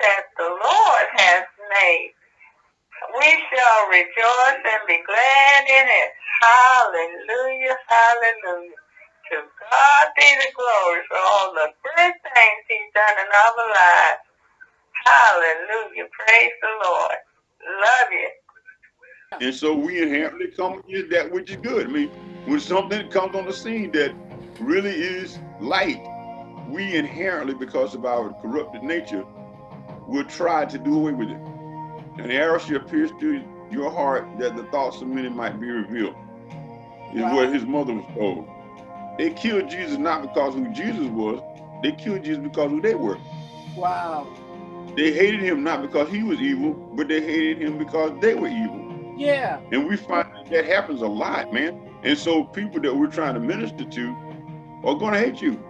that the Lord has made. We shall rejoice and be glad in it. Hallelujah, hallelujah. To God be the glory for all the good things he's done in our lives. Hallelujah, praise the Lord. Love you. And so we inherently come is that which is good. I mean, when something comes on the scene that really is light, we inherently, because of our corrupted nature, will try to do away with it. And the arrow shall pierce through your heart that the thoughts of many might be revealed, is wow. what his mother was told. They killed Jesus not because who Jesus was, they killed Jesus because who they were. Wow. They hated him not because he was evil, but they hated him because they were evil. Yeah. And we find that, that happens a lot, man. And so people that we're trying to minister to are going to hate you.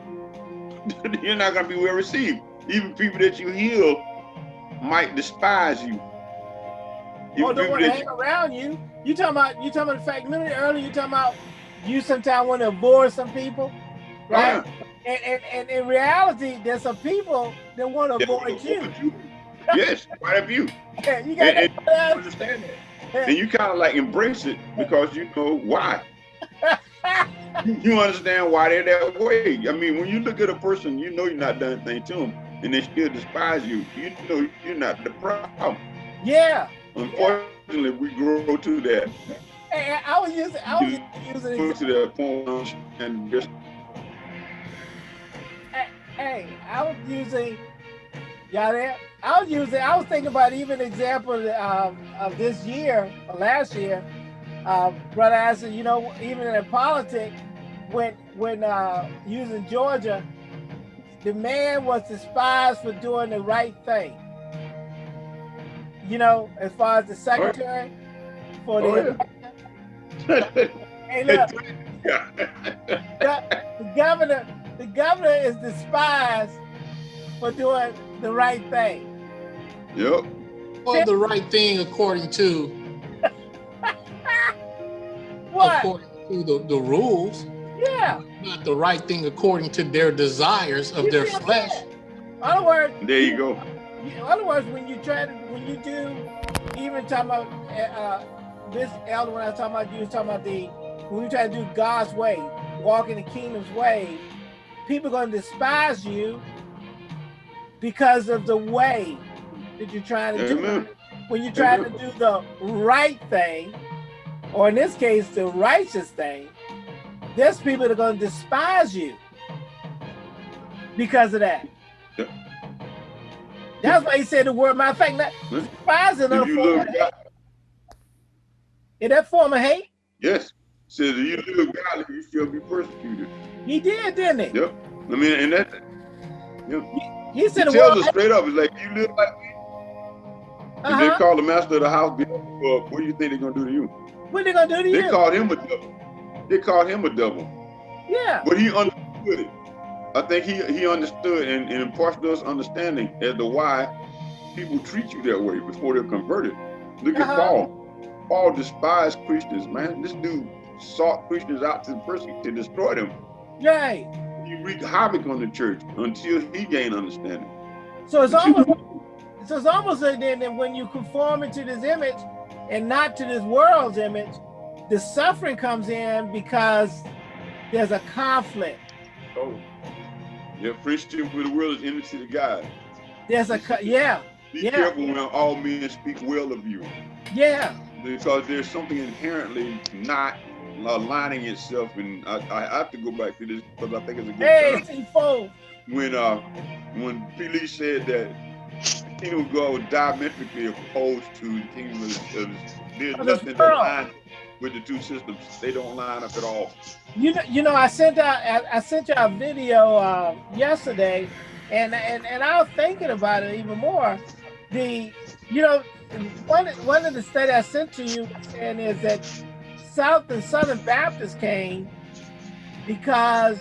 You're not going to be well received. Even people that you heal might despise you. you don't want to hang around you. You talking about you talking about the fact. Remember earlier you talking about you sometimes want to avoid some people, right? Yeah. And, and, and in reality, there's some people that want to avoid you. you. yes, quite a few. Yeah, you got to understand that and you kind of like embrace it because you know why. you understand why they're that way. I mean, when you look at a person, you know you're not done anything to them, and they still despise you. You know you're not the problem. Yeah. Unfortunately, yeah. we grow to that. Hey, I was using, I was using to that point and just. Hey, I was using. Y'all there? I was using, I was thinking about even example um, of this year, or last year, uh, brother asked, you know, even in politics, when when uh, using Georgia, the man was despised for doing the right thing. You know, as far as the secretary oh. for the. Oh, yeah. hey, look, the, the governor, the governor is despised for doing the right thing. Yep. Well, the right thing according to what? According to the, the rules. Yeah. Not the right thing according to their desires of you their flesh. In other words. There you go. In other words, when you try to, when you do, even talking about uh, this elder, when I was talking about you was talking about the, when you try to do God's way, walk in the kingdom's way, people are going to despise you because of the way that you're trying to Amen. do. When you're trying Amen. to do the right thing, or in this case, the righteous thing, there's people that are going to despise you because of that. That's why he said the word. Matter of fact, that despising a form of hate. In that form of hate? Yes. Says if you live godly, you shall be persecuted. He did, didn't he? Yep. I mean, and that. Yep. He, he said, he tells us straight up, it's like you live like me, uh -huh. If they call the master of the house, what do you think they're gonna do to you? What are they gonna do to they you? They called him a devil. They called him a devil. Yeah. But he understood it. I think he he understood and, and imparted us understanding as to why people treat you that way before they're converted. Look uh -huh. at uh-huh. Paul. Paul despised Christians, man. This dude sought Christians out to persecute to destroy them. Right. He wreaked havoc on the church until he gained understanding. So it's almost so it's almost like then that when you conform into this image and not to this world's image, the suffering comes in because there's a conflict. Oh, yeah, friendship with the world is enmity to God. There's a, yeah. Be yeah. careful when all men speak well of you. Yeah. Because there's something inherently not aligning itself, and I, I have to go back to this because I think it's a good hey, term. When uh, when Felix said that kingdom of God was diametrically opposed to the kingdom of, of there's nothing that lines with the two systems. They don't line up at all. You know, you know, I sent out I, I sent you a video uh, yesterday, and and and I was thinking about it even more. The you know one one of the studies I sent to you and is that South and Southern Baptists came because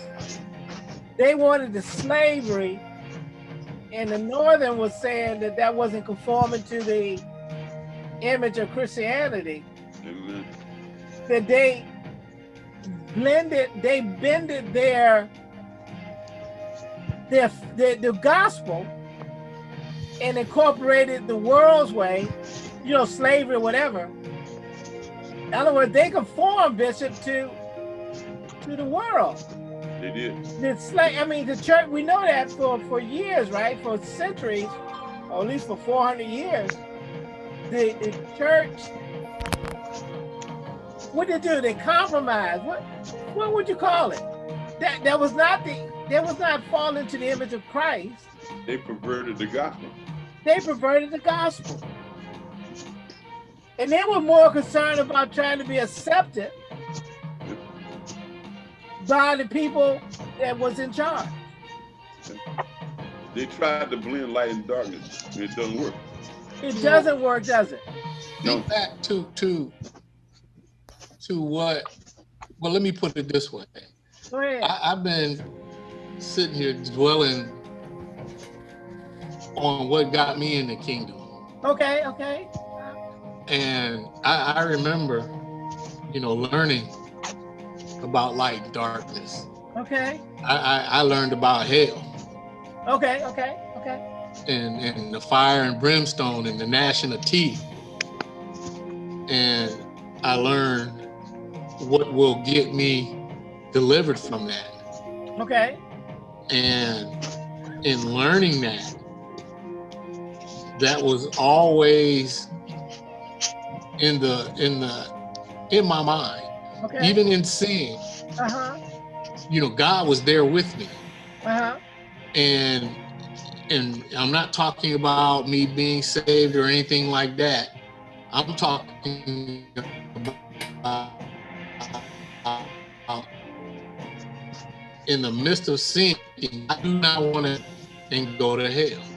they wanted the slavery and the Northern was saying that that wasn't conforming to the image of Christianity. Amen. That they blended, they bended their their, their the gospel and incorporated the world's way, you know, slavery, whatever, In other words, they conform, Bishop, to to the world. They did. The slave, I mean, the church. We know that for for years, right? For centuries, or at least for 400 years, the the church. What did they do? They compromised. What what would you call it? That that was not the that was not falling to the image of Christ. They perverted the gospel. They perverted the gospel. And they were more concerned about trying to be accepted by the people that was in charge. They tried to blend light and darkness. It doesn't work. It doesn't work, does it? No. Think back to to to what? Well, let me put it this way. Go ahead. I, I've been sitting here dwelling on what got me in the kingdom, Okay, okay. and I, I remember, you know, learning about light and darkness. Okay. I, I, I learned about hell Okay, okay, okay. and, and the fire and brimstone and the gnashing of teeth. And I learned what will get me delivered from that. Okay. And in learning that, that was always in the in the in my mind. Okay. Even in sin, uh-huh. you know, God was there with me. Uh-huh. and and I'm not talking about me being saved or anything like that. I'm talking about in the midst of sin, I do not want to and go to hell.